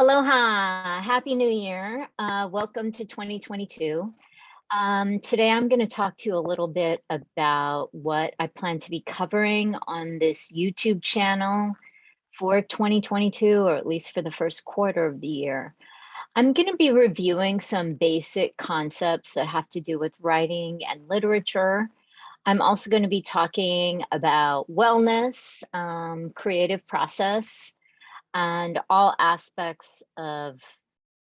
Aloha, Happy New Year. Uh, welcome to 2022. Um, today I'm going to talk to you a little bit about what I plan to be covering on this YouTube channel for 2022, or at least for the first quarter of the year. I'm going to be reviewing some basic concepts that have to do with writing and literature. I'm also going to be talking about wellness, um, creative process, and all aspects of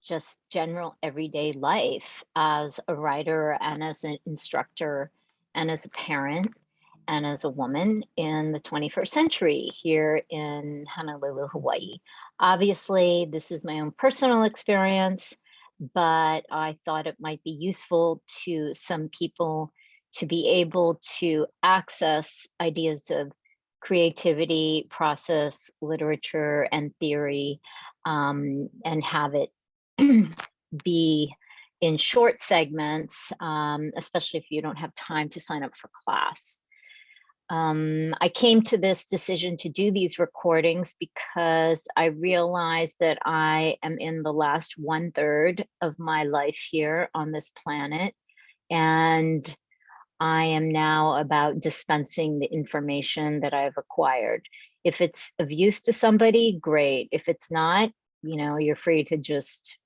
just general everyday life as a writer and as an instructor and as a parent and as a woman in the 21st century here in Honolulu, Hawaii. Obviously, this is my own personal experience, but I thought it might be useful to some people to be able to access ideas of creativity, process, literature, and theory, um, and have it be in short segments, um, especially if you don't have time to sign up for class. Um, I came to this decision to do these recordings because I realized that I am in the last one third of my life here on this planet. And I am now about dispensing the information that I've acquired. If it's of use to somebody, great. If it's not, you know, you're free to just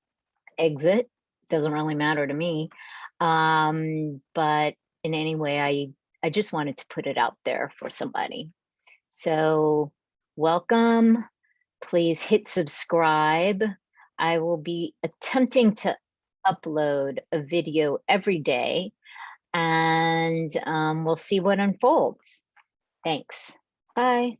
exit. Doesn't really matter to me. Um, but in any way, I, I just wanted to put it out there for somebody. So welcome. Please hit subscribe. I will be attempting to upload a video every day and um, we'll see what unfolds. Thanks. Bye.